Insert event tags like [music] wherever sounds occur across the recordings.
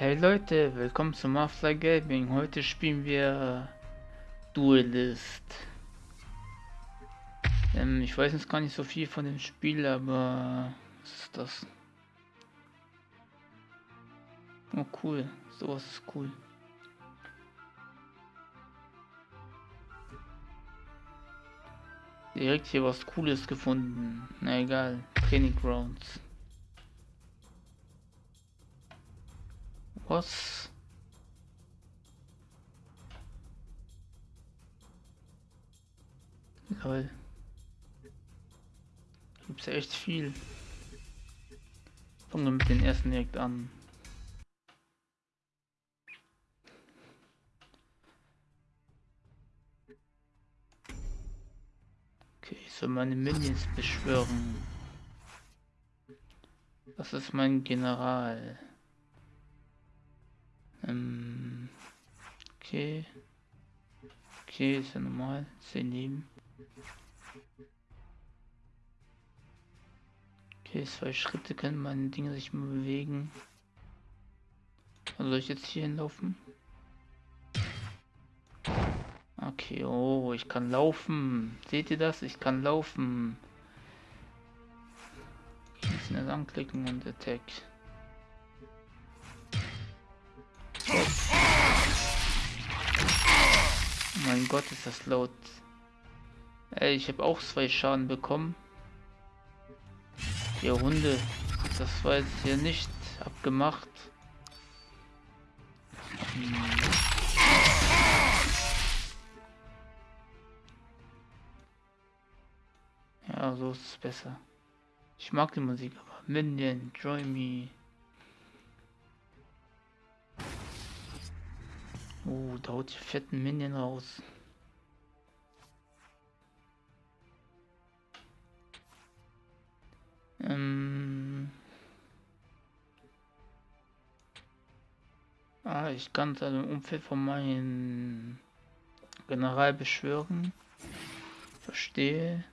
Hey Leute, willkommen zum Mafia Gaming. Heute spielen wir Duelist. Ähm, ich weiß jetzt gar nicht so viel von dem Spiel, aber was ist das? Oh cool, sowas ist cool. Direkt hier was Cooles gefunden. Na egal, Training Grounds. Was? Lol. Gibt's ja echt viel. Fangen wir mit den ersten direkt an. Okay, ich soll meine Minions beschwören. Das ist mein General. Ähm, okay. Okay, ist ja normal. 10 Leben. Okay, zwei Schritte können meine Dinge sich mal bewegen. Also soll ich jetzt hier hinlaufen? Okay, oh, ich kann laufen. Seht ihr das? Ich kann laufen. Muss das anklicken und Attack. Mein Gott, ist das laut. Ey, ich habe auch zwei Schaden bekommen. Ihr Hunde, das war jetzt hier nicht abgemacht. Hm. Ja, so ist es besser. Ich mag die Musik, aber Minion, Join Me. Oh, da haut die fetten Minion raus. Ähm ah, ich kann es also im Umfeld von meinem General beschwören. Verstehe.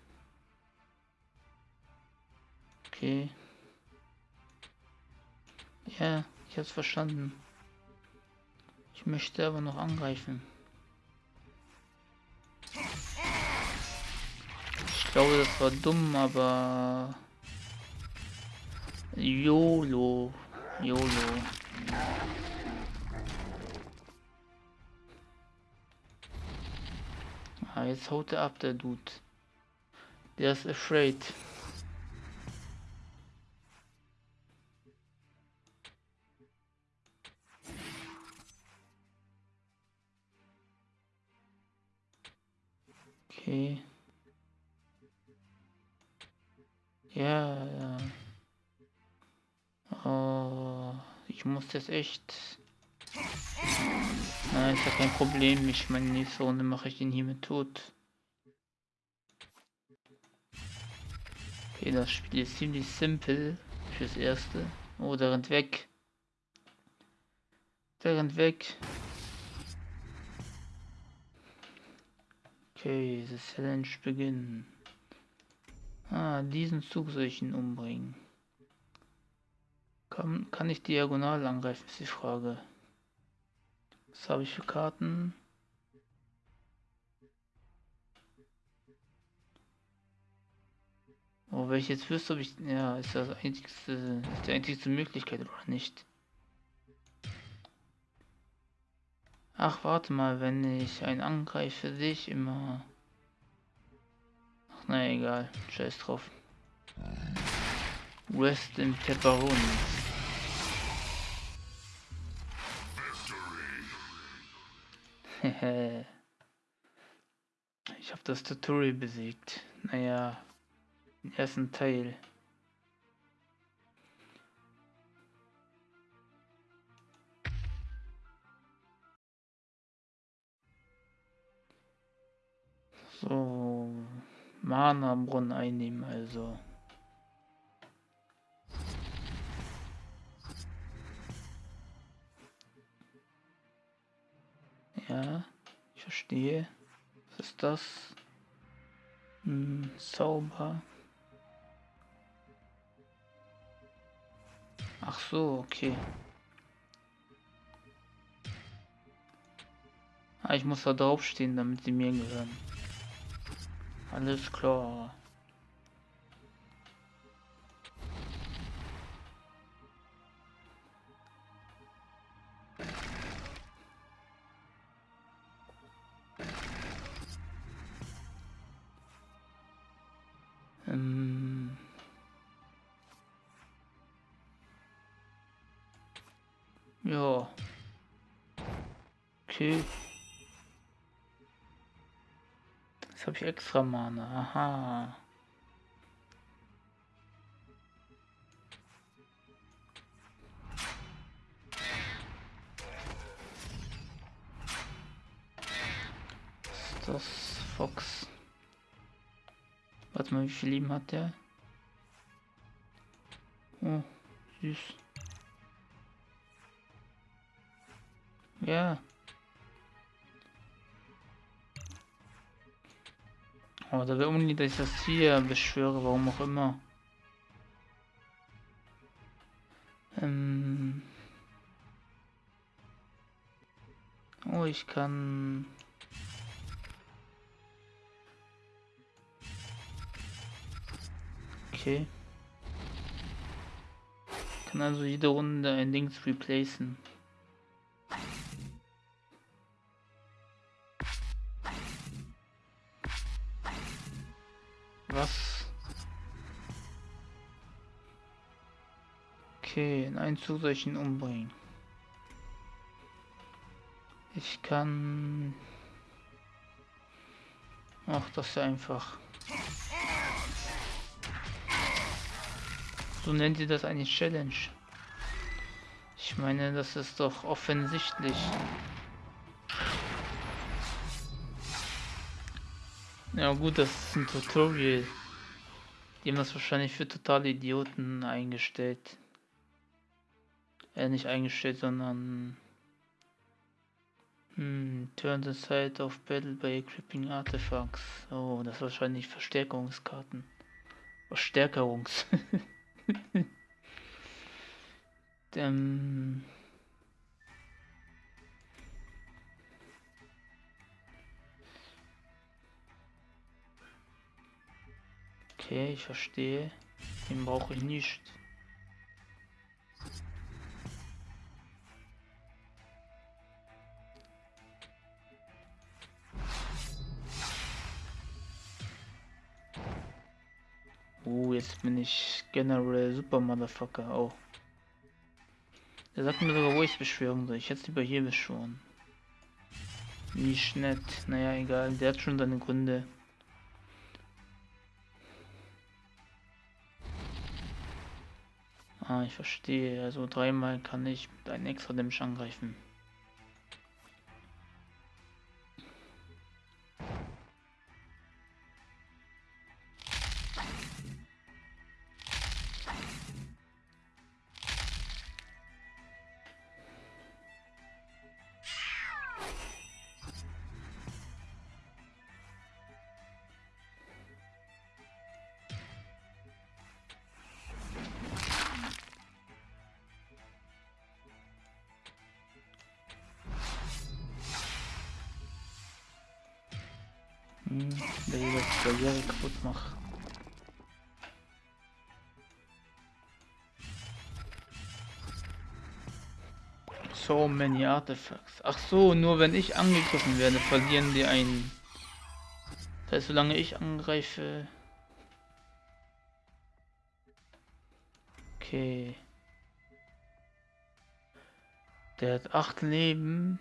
Okay. Ja, ich hab's verstanden. Ich möchte aber noch angreifen. Ich glaube, das war dumm, aber... YOLO. YOLO. Ah, jetzt haut er ab, der Dude. Der ist afraid. Okay. Ja, ja. Oh, ich muss das echt... Nein, ist ja kein Problem. Ich meine, nächste Runde mache ich den hier mit tot. Okay, das Spiel ist ziemlich simpel fürs Erste. Oh, der rennt weg. Der rennt weg. Okay, the Challenge beginnen. Ah, diesen Zug soll ich ihn umbringen. Kann, kann ich diagonal angreifen, ist die Frage. Was habe ich für Karten? Oh, wenn ich jetzt wüsste, ob ich... Ja, ist das einzigste, ist die einzigste Möglichkeit oder nicht? Ach, warte mal, wenn ich einen angreife, sehe ich immer... Ach, na egal, scheiß drauf. Rest in Pepperoni. [laughs] ich habe das Tutorial besiegt. Naja, den ersten Teil. So, Mana-Brunnen einnehmen also. Ja, ich verstehe. Was ist das? Hm, Zauber. Ach so, okay. Ah, ich muss da draufstehen, damit sie mir gehören. Alles klar. Mana. Aha. Ist das Fox? Warte mal, wie viel Leben hat der? Oh, süß. Ja. Aber da will unbedingt, dass ich das hier beschwöre, warum auch immer. Ähm oh, ich kann... Okay. Ich kann also jede Runde ein Dings replacen. Was? Okay, in einen Zug umbringen. Ich kann... Ach, das ist einfach. So nennt ihr das eine Challenge. Ich meine, das ist doch offensichtlich. Ja gut, das ist ein Tutorial. Die haben das wahrscheinlich für totale Idioten eingestellt. Äh, nicht eingestellt, sondern... Hm, turn the side of battle by equipping artifacts. Oh, das ist wahrscheinlich Verstärkungskarten. Verstärkerungs. [laughs] ähm... Okay, ich verstehe. Den brauche ich nicht. Oh, jetzt bin ich General Super Motherfucker. Oh. Der sagt mir sogar, wo ich beschwören soll. Ich hätte lieber hier beschworen. Nicht nett. Naja, egal. Der hat schon seine Gründe. Ah, ich verstehe. Also dreimal kann ich mit einem extra Dämmisch angreifen. Der das Barriere kaputt macht. So many artifacts. Ach so, nur wenn ich angegriffen werde, verlieren die einen. Das heißt, solange ich angreife... Okay. Der hat acht Leben.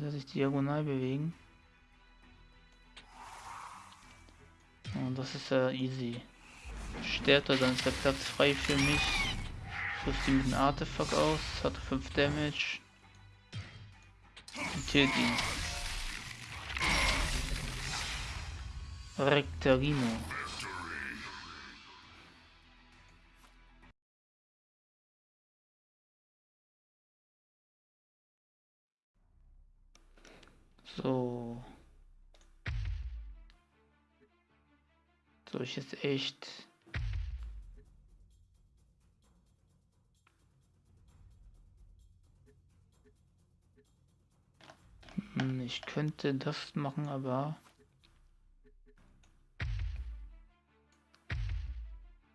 Der sich diagonal bewegen? Und das ist ja easy. Stärkt er, dann ist der Platz frei für mich. Rüst ihn mit einem Artefakt aus, hat 5 Damage. Und killt ihn. Rectarino. So. Soll ich jetzt echt... Hm, ich könnte das machen, aber...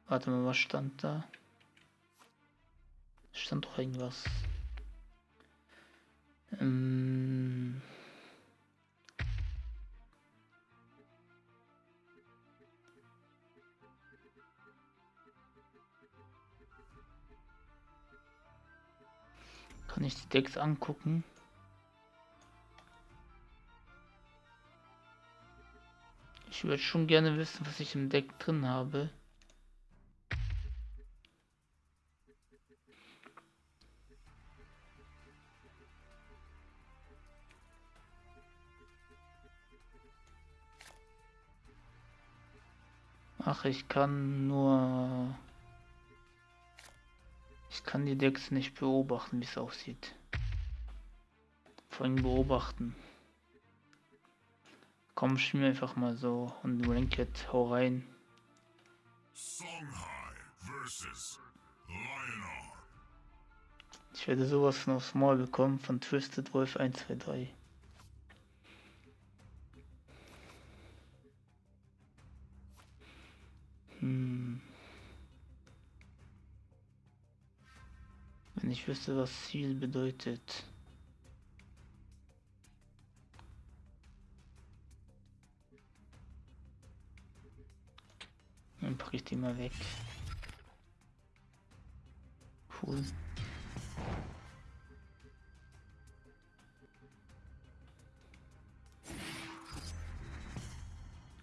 Warte mal, was stand da? Stand doch irgendwas. Ähm Kann ich die Decks angucken? Ich würde schon gerne wissen, was ich im Deck drin habe. Ach, ich kann nur... Ich kann die Decks nicht beobachten, wie es aussieht. Vor allem beobachten. Komm, spiel einfach mal so und Ranked, hau rein. Ich werde sowas aufs Maul bekommen von Twisted Wolf 123. Hm. Wenn ich wüsste, was Ziel bedeutet. Dann packe ich die mal weg. Cool.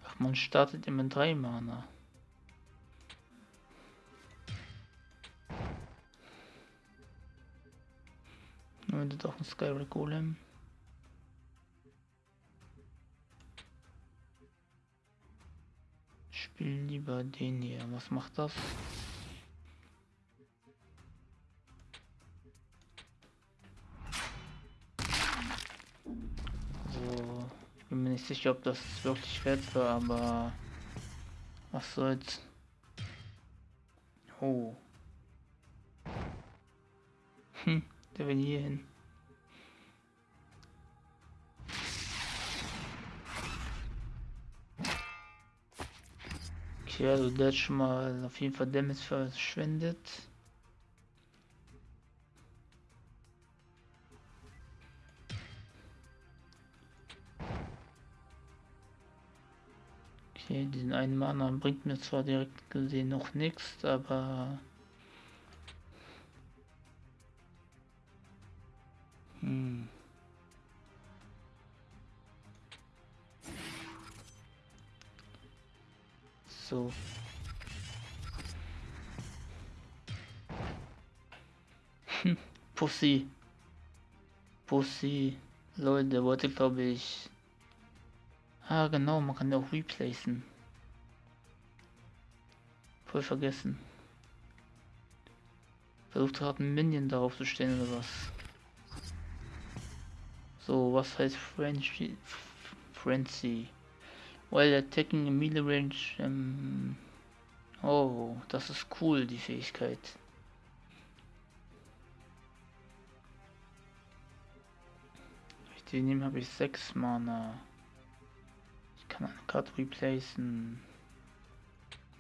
Ach, man startet immer drei Mana. Nur doch ein Skyrim Golem. spiele lieber den hier. Was macht das? So, bin mir nicht sicher, ob das wirklich wert war, aber was soll's. Oh. Hm, der will hier hin. Okay, also der hat schon mal auf jeden Fall Damage verschwendet. Okay, diesen einen Mana bringt mir zwar direkt gesehen noch nichts, aber... so. Hm, Pussy. Pussy. Leute, wollte glaube ich... Ah genau, man kann ja auch replacen. Voll vergessen. Versucht gerade ein Minion darauf zu stellen oder was. So, was heißt Frenzy? Frenzy. While attacking in melee range. Ähm oh, das ist cool, die Fähigkeit. ich die nehme, habe ich 6 Mana. Ich kann eine Karte replacen.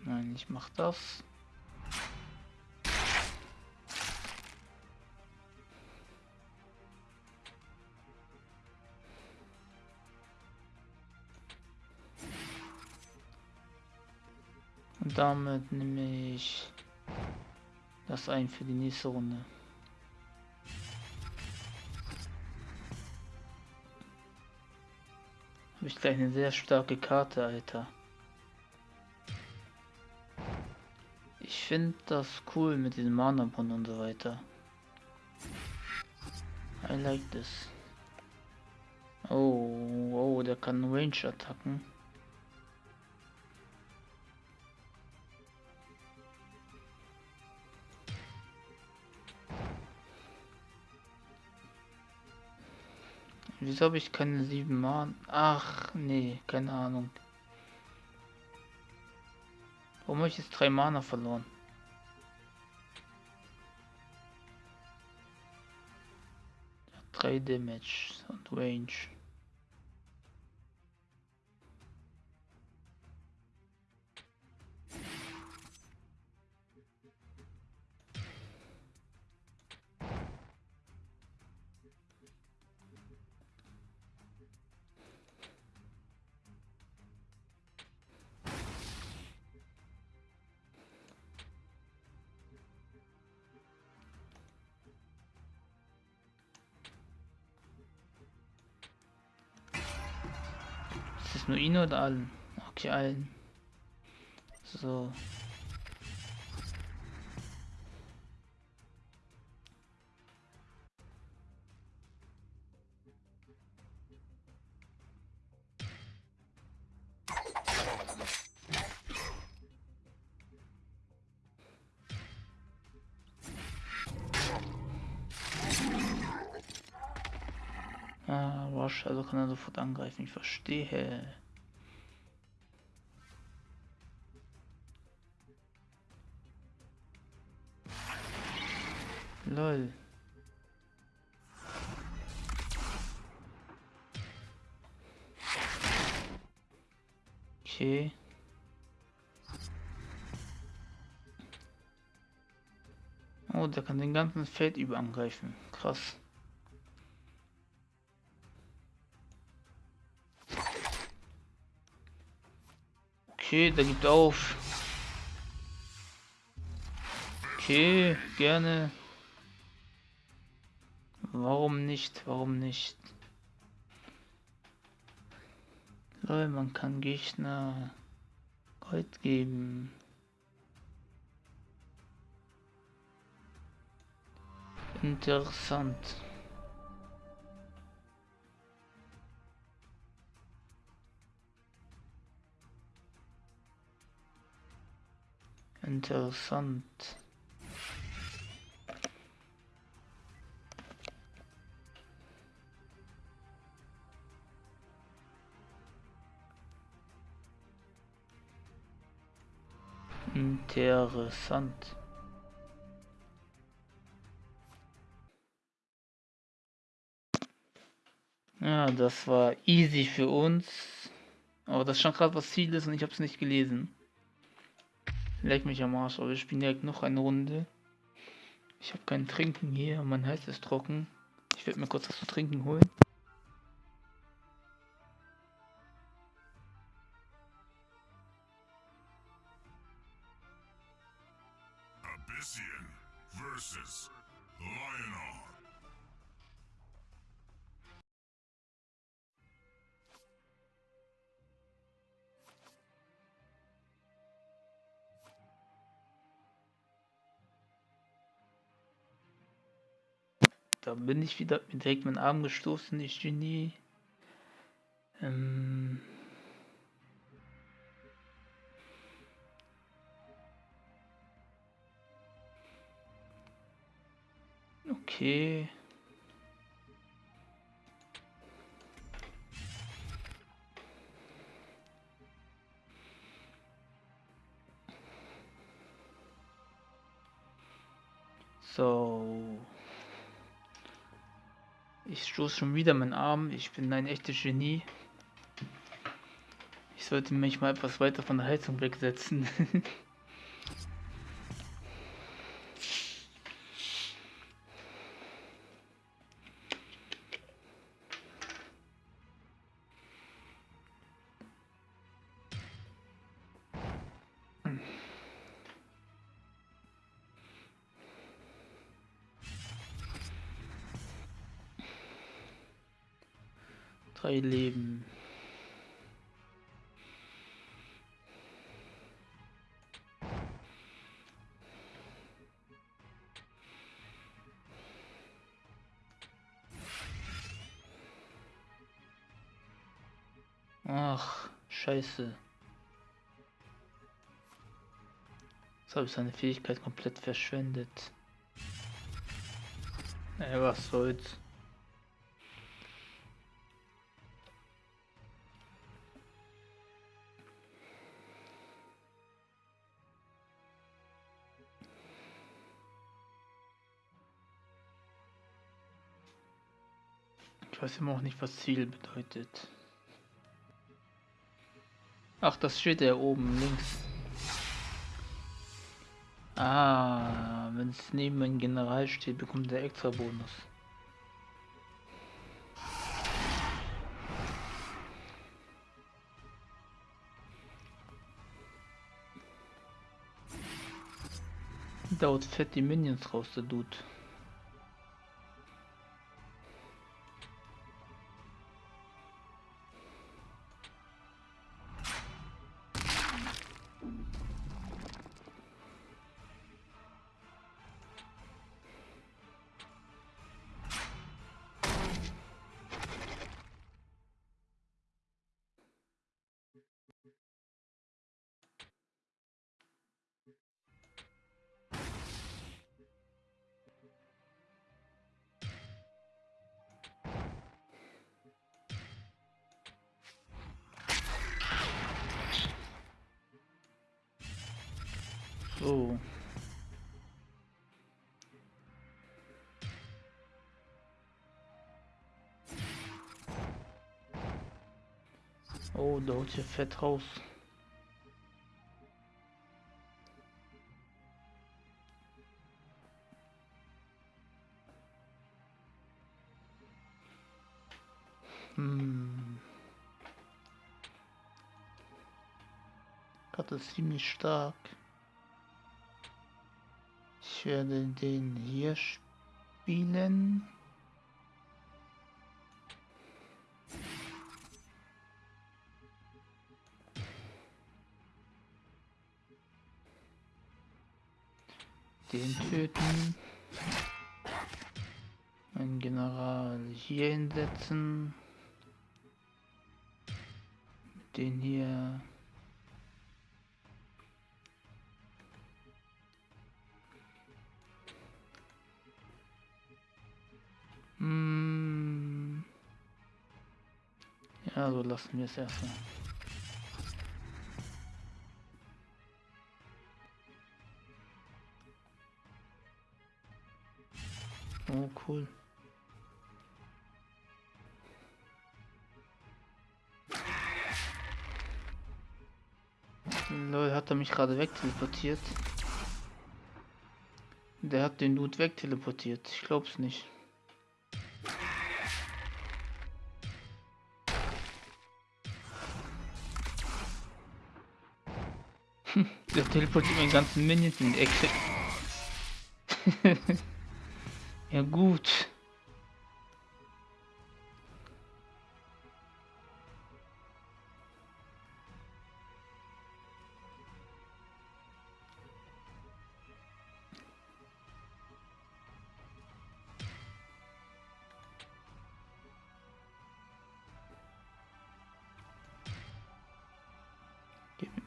Nein, ich mach das. Damit nehme ich das ein für die nächste Runde. Habe ich gleich eine sehr starke Karte, Alter. Ich finde das cool mit diesem mana und so weiter. I like this. Oh, oh, der kann Range-Attacken. Wieso habe ich keine sieben Mann? Ach, nee, keine Ahnung. Warum habe ich jetzt drei Mana verloren? Drei Damage und Range. Jetzt nur ihn oder allen? Okay, allen. So. Ah, also kann er sofort angreifen, ich verstehe. Lol. Okay. Oh, der kann den ganzen Feld über angreifen. Krass. Okay, der gibt auf. Okay, gerne. Warum nicht? Warum nicht? Lol, man kann Gegner Gold geben. Interessant. Interessant. Interessant. Ja, das war easy für uns. Aber das stand gerade was Ziel ist und ich habe es nicht gelesen. Leck mich am Arsch, aber wir spielen direkt noch eine Runde. Ich habe kein Trinken hier, mein Hals ist trocken. Ich werde mir kurz was zu trinken holen. Bin ich wieder mit direkt meinen Arm gestoßen, ich Genie. Ähm okay. So. Stoße schon wieder meinen Arm. Ich bin ein echtes Genie. Ich sollte mich mal etwas weiter von der Heizung wegsetzen. [laughs] scheiße. Jetzt habe ich seine Fähigkeit komplett verschwendet. Ey, was soll's. Ich weiß immer auch nicht, was Ziel bedeutet. Ach, das steht ja oben links. Ah, wenn es neben einem General steht, bekommt der extra Bonus. Dauert fett die Minions raus, der Dude. So. Oh, da holt hier fett raus. Hm. Ist ziemlich stark. Ich werde den hier spielen. Den töten. Ein General hier hinsetzen. Den hier Ja, so lassen wir es erstmal. Oh, cool. Lol, hat er mich gerade wegteleportiert? Der hat den Dude wegteleportiert. Ich glaub's nicht. Der teleportiert meinen ganzen Minions in die Ecke. [laughs] ja gut.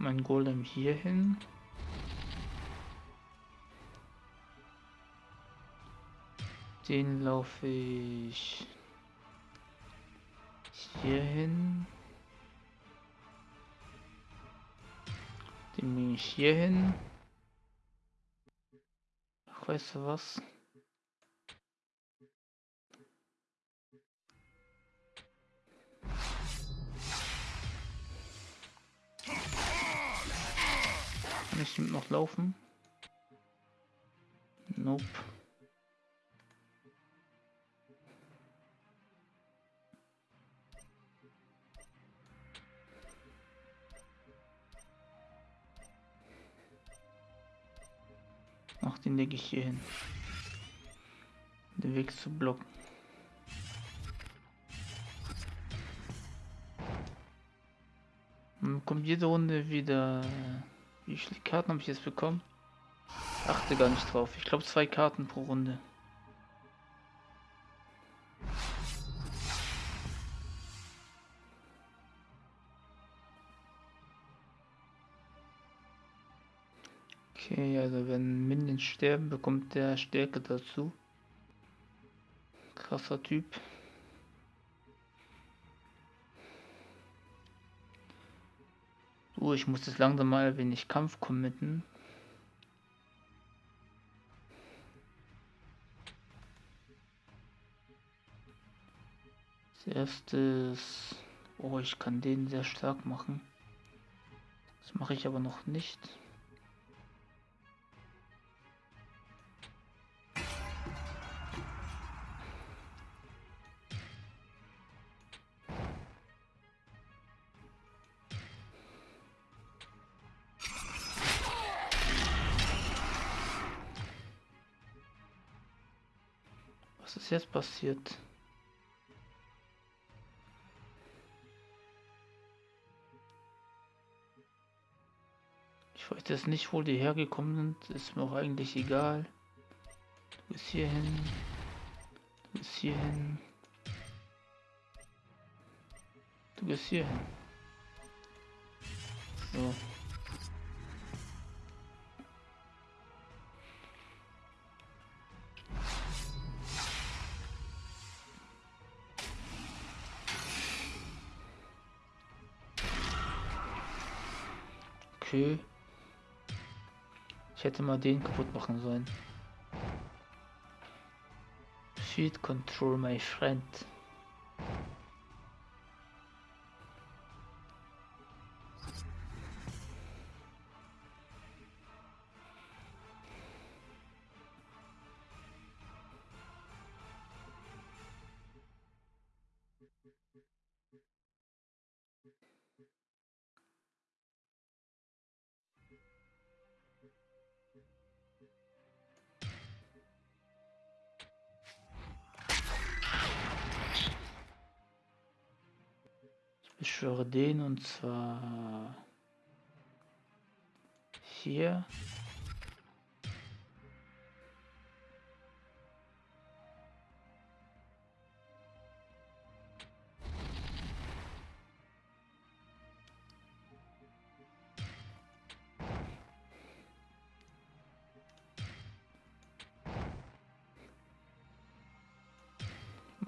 Mein Golem hier hin. Den laufe ich hier hin. Den nehme ich hier hin. Weißt du was? Ich noch laufen? Nope. Ach, den lege ich hier hin. Den Weg zu blocken. Man kommt jede Runde wieder wie viele Karten habe ich jetzt bekommen? Achte gar nicht drauf. Ich glaube zwei Karten pro Runde. Okay, also wenn Minions sterben, bekommt der Stärke dazu. Krasser Typ. Uh, ich muss jetzt langsam mal wenig Kampf committen. Als erstes... Oh, ich kann den sehr stark machen. Das mache ich aber noch nicht. Passiert? Ich weiß jetzt nicht, wo die hergekommen sind. Ist mir auch eigentlich egal. Du bist hier hin. Du bist hier hin. Du gehst hier hin. So. Okay. Ich hätte mal den kaputt machen sollen. Feed control my friend.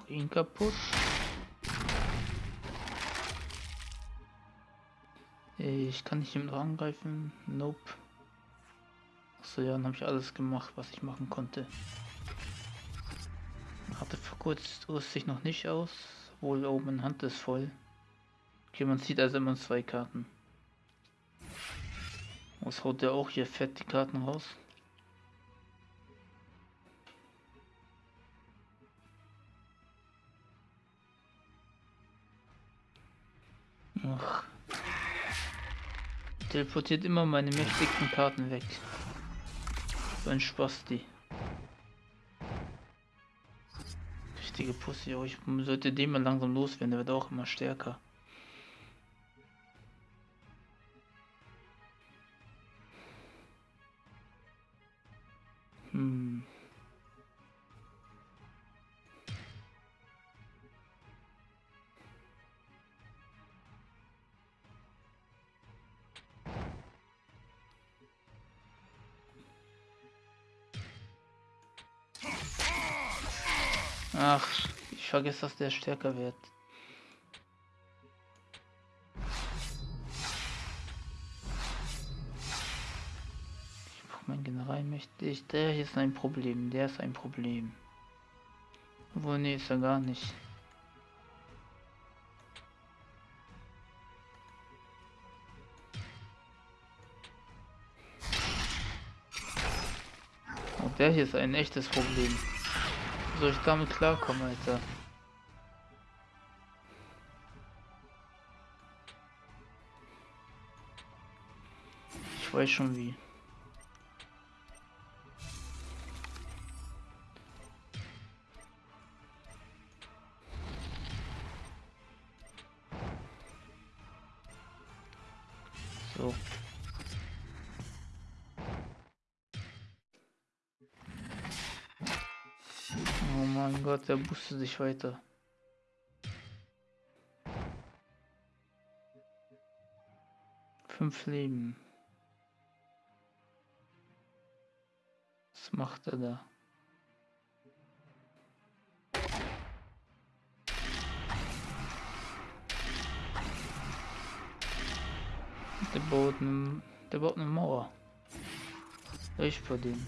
Ihn kaputt. Ich kann nicht ihm angreifen. Nope. Achso, ja, dann habe ich alles gemacht, was ich machen konnte. Hatte vor kurz rüste ich noch nicht aus. Wohl oben meine Hand ist voll. Okay, man sieht also immer zwei Karten. Was haut der auch hier fett die Karten raus? Teleportiert immer meine mächtigsten Karten weg. So ein Spasti. Richtige Pussy, oh, ich sollte den mal langsam loswerden, der wird auch immer stärker. Ach, ich vergesse, dass der stärker wird. Ich brauche meinen General mächtig. Der hier ist ein Problem. Der ist ein Problem. Obwohl, nee, ist er gar nicht. Und der hier ist ein echtes Problem. Soll ich damit klarkommen, Alter? Ich weiß schon wie. Der boostet sich weiter. Fünf Leben. Was macht er da? Der baut eine, der baut eine Mauer. Ich vor dem.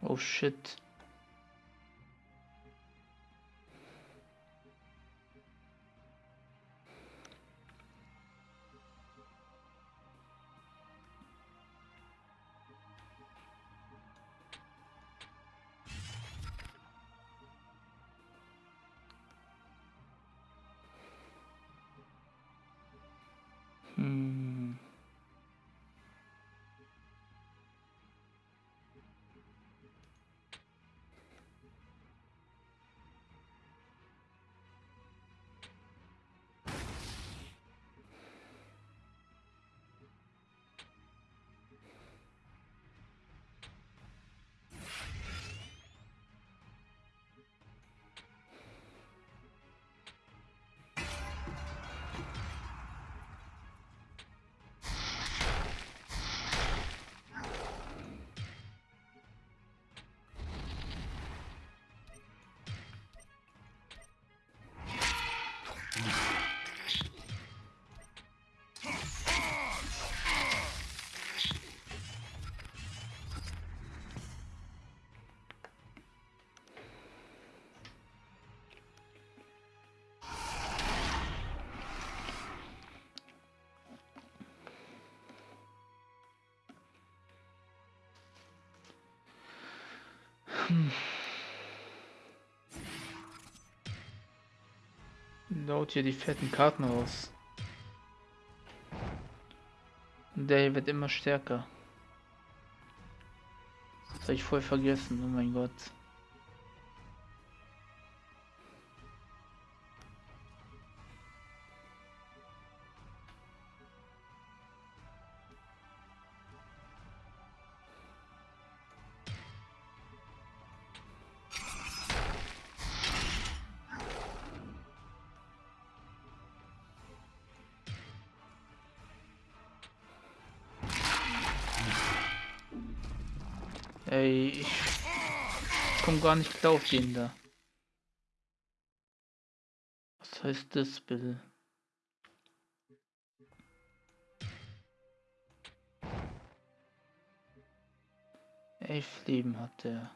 Oh shit. Laut hier die fetten Karten raus. Der wird immer stärker. Das habe ich voll vergessen, oh mein Gott. Ey, ich komm gar nicht klar auf den da. Was heißt das bitte? Elf Leben hat der.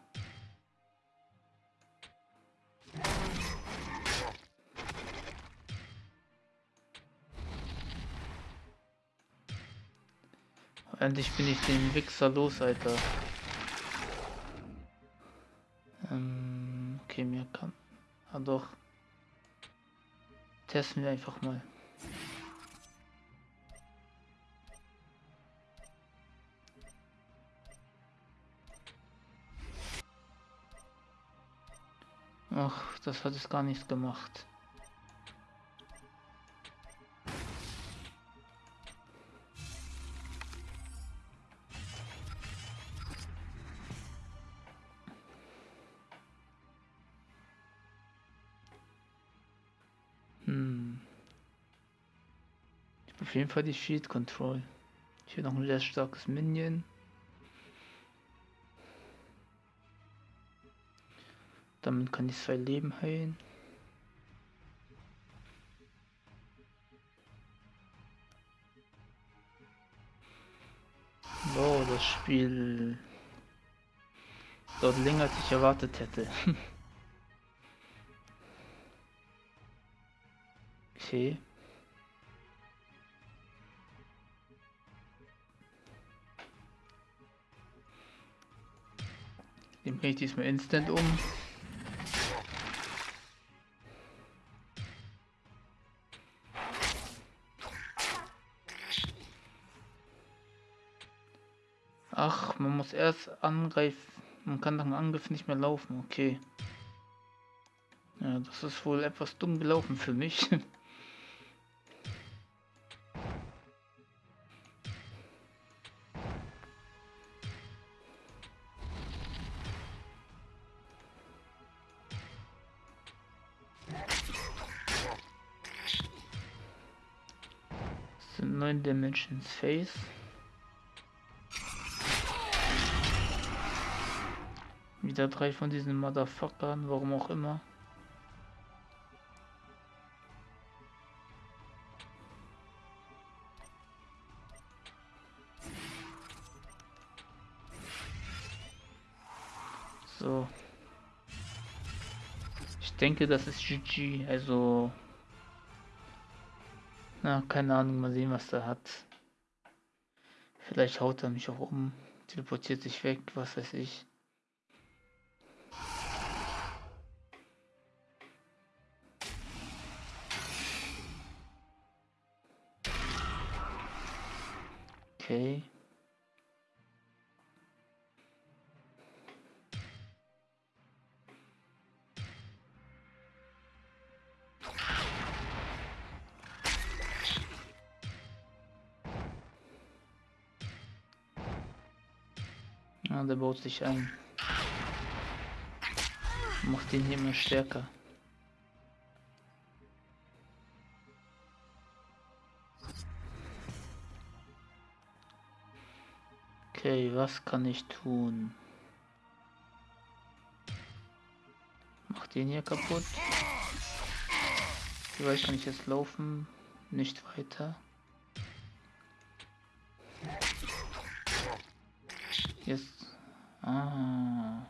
Endlich bin ich den Wichser los, Alter. Ah doch. Testen wir einfach mal. Ach, das hat es gar nichts gemacht. Auf jeden Fall die Shield Control. Hier noch ein sehr starkes Minion. Damit kann ich zwei Leben heilen. Wow, das Spiel dort länger als ich erwartet hätte. [laughs] okay. Den bringe ich diesmal instant um. Ach, man muss erst angreifen. Man kann nach dem Angriff nicht mehr laufen. Okay. Ja, das ist wohl etwas dumm gelaufen für mich. [laughs] Das sind 9 Dimensions Face. Wieder drei von diesen Motherfuckern, warum auch immer. So. Ich denke, das ist GG, also... Na, keine Ahnung, mal sehen, was er hat. Vielleicht haut er mich auch um, teleportiert sich weg, was weiß ich. Okay. Ja, der baut sich ein. Macht hier immer stärker. Okay, was kann ich tun? Mach den hier kaputt. Wie weit kann ich jetzt laufen? Nicht weiter. Jetzt. Ah.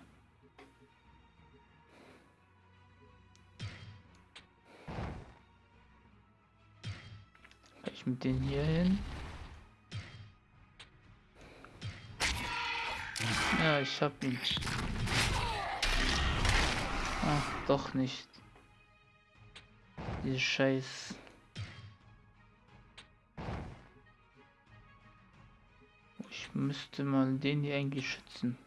Ich mit den hier hin? Ja, ich hab ihn. Ach, doch nicht. Diese Scheiß. Ich müsste mal den hier eigentlich schützen.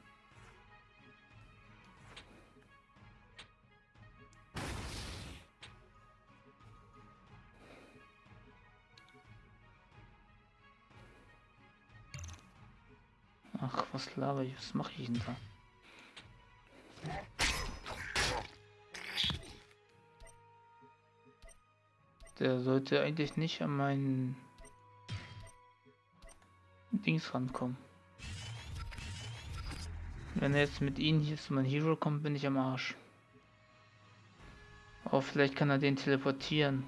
Was laber ich? Was mache ich denn da? Der sollte eigentlich nicht an meinen Dings rankommen. Wenn er jetzt mit ihnen hier zu meinem Hero kommt, bin ich am Arsch. Oh, vielleicht kann er den teleportieren.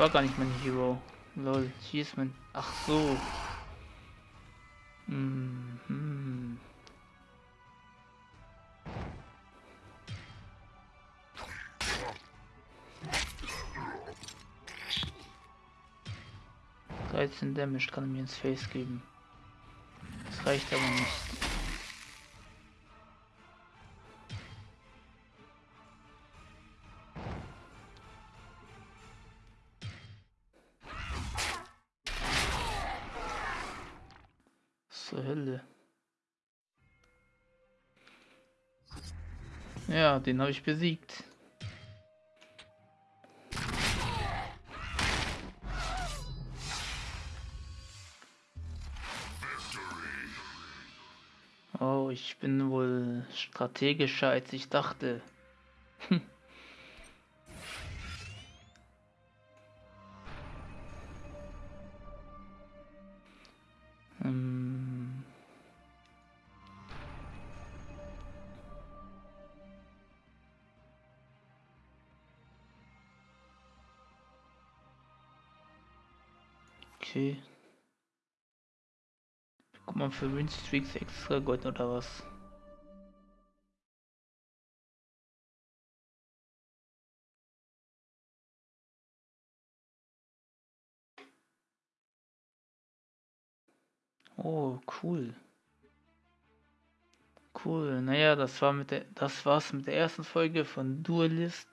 War gar nicht mein Hero. Lol, hier ist mein... Ach so. Mhm. 13 Damage kann er mir ins Face geben. Das reicht aber nicht. Den habe ich besiegt. Oh, ich bin wohl strategischer als ich dachte. Für Winstreaks extra Gold oder was? Oh, cool. Cool. Naja, das war mit der das war's mit der ersten Folge von Duelist.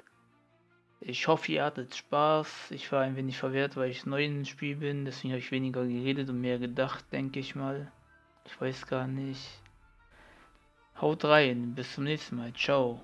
Ich hoffe, ihr hattet Spaß. Ich war ein wenig verwehrt, weil ich neu im Spiel bin, deswegen habe ich weniger geredet und mehr gedacht, denke ich mal. Ich weiß gar nicht. Haut rein, bis zum nächsten Mal. Ciao.